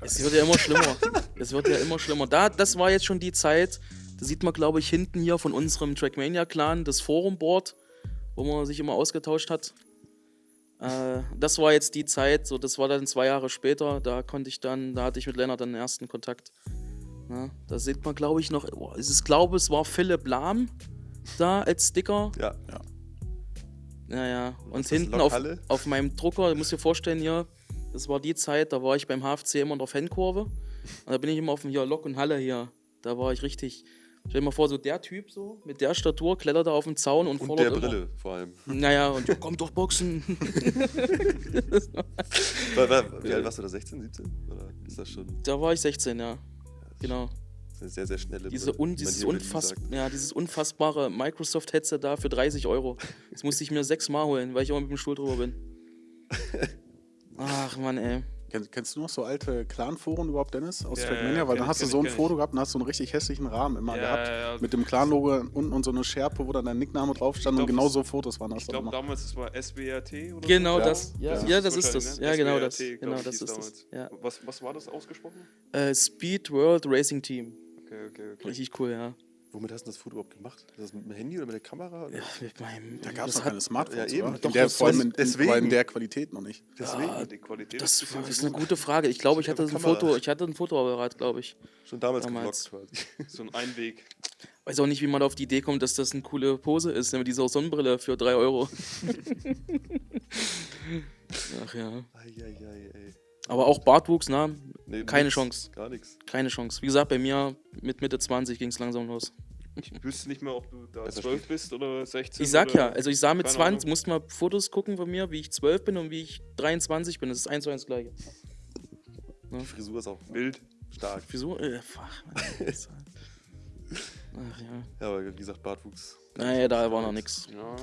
Es wird ja immer schlimmer. es wird ja immer schlimmer. Da, das war jetzt schon die Zeit, da sieht man, glaube ich, hinten hier von unserem Trackmania-Clan das Forum-Board, wo man sich immer ausgetauscht hat. Äh, das war jetzt die Zeit, so das war dann zwei Jahre später, da konnte ich dann, da hatte ich mit Lennart dann den ersten Kontakt. Ja, da sieht man, glaube ich, noch, oh, es ist, glaube es war Philipp Lahm da als Sticker. Ja. Ja. Ja, ja. Und hinten auf, auf meinem Drucker, du musst dir vorstellen hier, das war die Zeit, da war ich beim HFC immer in der Fankurve. Und da bin ich immer auf dem hier Lok und Halle hier. Da war ich richtig. Stell dir mal vor, so der Typ so, mit der Statur, klettert da auf den Zaun und, Und fordert der immer- Brille vor allem. Naja, und ja, komm doch boxen. Wie alt warst du da? 16, 17? Oder ist das schon da war ich 16, ja. Genau. eine sehr, sehr schnelle Diese un, dieses, unfass, ja, dieses unfassbare Microsoft-Headset da für 30 Euro. Das musste ich mir sechsmal holen, weil ich immer mit dem Stuhl drüber bin. Ach Mann, ey. Kenn, kennst du noch so alte Clan-Foren überhaupt, Dennis, aus Ja, Trackmania? ja, Weil dann hast du so ein Foto gehabt und hast so einen richtig hässlichen Rahmen immer Ja, gehabt. ja, ja. Mit dem Clan-Logo unten und so eine Schärpe, wo dann dein Nickname drauf stand und genau das- so Fotos waren das Ich glaube damals, das war SBRT oder Genau so. das. Ja, Ja. ja, das ist das. ne? Ja, genau das. SBRT, glaub Genau ich, das ist das. damals. Ja. Was, was war das ausgesprochen? Äh, Speed World Racing Team. Okay, okay, okay. Richtig cool, ja. Womit hast du das Foto überhaupt gemacht? Ist das mit dem Handy oder mit der Kamera? Ja mit meinem, Da gab es das noch keine Smartphones, Ja, eben. oder? Doch, in der, das vor allem war- in, in, deswegen. der Qualität noch nicht. Deswegen. Ah, die Qualität Das ist, ist eine gute Frage. Ich glaube, ich hatte ein. Foto, ich hatte ein Fotoapparat, glaube ich. Schon damals Damals. geblockt quasi. so ein Einweg. Weiß auch nicht, wie man auf die Idee kommt, dass das eine coole Pose ist, ne, mit dieser Sonnenbrille für 3 Euro. Ach ja. Eieiei, ey. Aber auch Bartwuchs, na, Nee, Keine nix, Chance. Gar nichts. keine Chance. Wie gesagt, bei mir mit Mitte 20 ging es langsam los. Ich wüsste nicht mehr, ob du da Besser 12 bist oder 16. Ich sag ja, also ich sah mit keine 20, Ahnung. musste mal Fotos gucken von mir, wie ich 12 bin und wie ich 23 bin. Das ist eins zu eins das gleiche. Die Frisur ist auch Wild. stark. Wieso? Äh, fuck, Mann. Das- Ach ja. Ja, aber wie gesagt, Bartwuchs. Naja, da war noch nix. Ja.